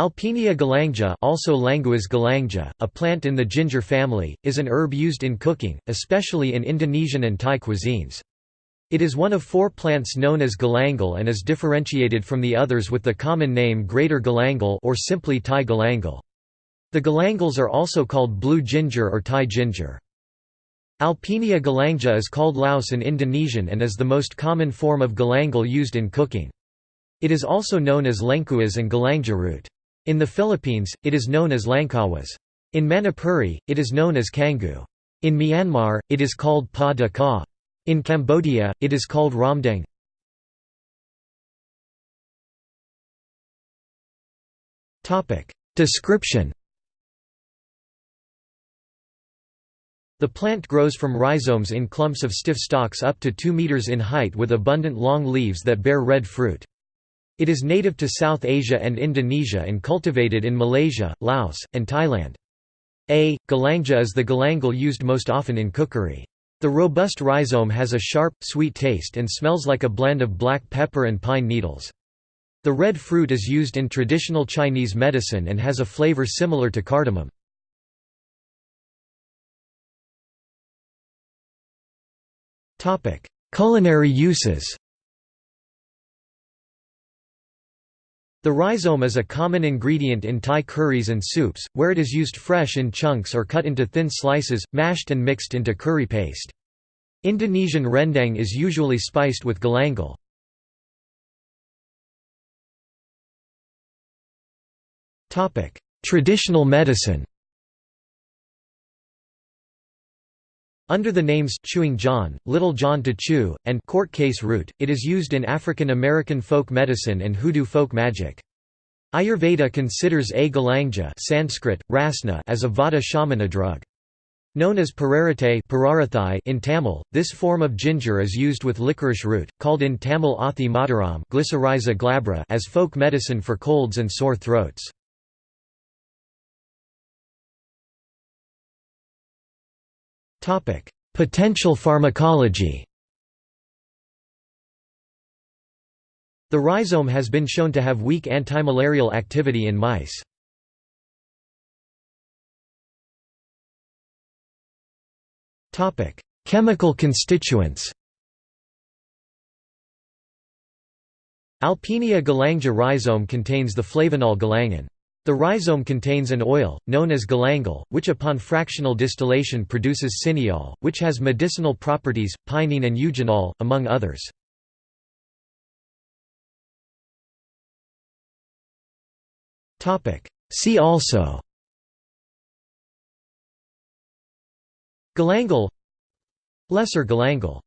Alpinia galanga also Languas galanga, a plant in the ginger family, is an herb used in cooking, especially in Indonesian and Thai cuisines. It is one of four plants known as galangal and is differentiated from the others with the common name greater galangal or simply Thai galangal. The galangals are also called blue ginger or Thai ginger. Alpinia galanga is called laos in Indonesian and is the most common form of galangal used in cooking. It is also known as lengkuas and galanga root. In the Philippines, it is known as langkawas. In Manipuri, it is known as kangu. In Myanmar, it is called pa da ka. In Cambodia, it is called ramdeng. Description The plant grows from rhizomes in clumps of stiff stalks up to 2 meters in height with abundant long leaves that bear red fruit. It is native to South Asia and Indonesia and cultivated in Malaysia, Laos, and Thailand. A. galanga is the galangal used most often in cookery. The robust rhizome has a sharp, sweet taste and smells like a blend of black pepper and pine needles. The red fruit is used in traditional Chinese medicine and has a flavor similar to cardamom. Culinary uses The rhizome is a common ingredient in Thai curries and soups, where it is used fresh in chunks or cut into thin slices, mashed and mixed into curry paste. Indonesian rendang is usually spiced with galangal. Traditional medicine Under the names chewing John, Little John to chew, and court case root, it is used in African American folk medicine and Hoodoo folk magic. Ayurveda considers A. galanga Sanskrit, rasna as a vata shamana drug. Known as pararate in Tamil, this form of ginger is used with licorice root, called in Tamil athi madaram glabra as folk medicine for colds and sore throats. Potential pharmacology The rhizome has been shown to have weak antimalarial activity in mice. Chemical constituents Alpinia galanga rhizome contains the flavonol galangin. The rhizome contains an oil, known as galangal, which upon fractional distillation produces cineol, which has medicinal properties, pinene and eugenol, among others. See also Galangal Lesser galangal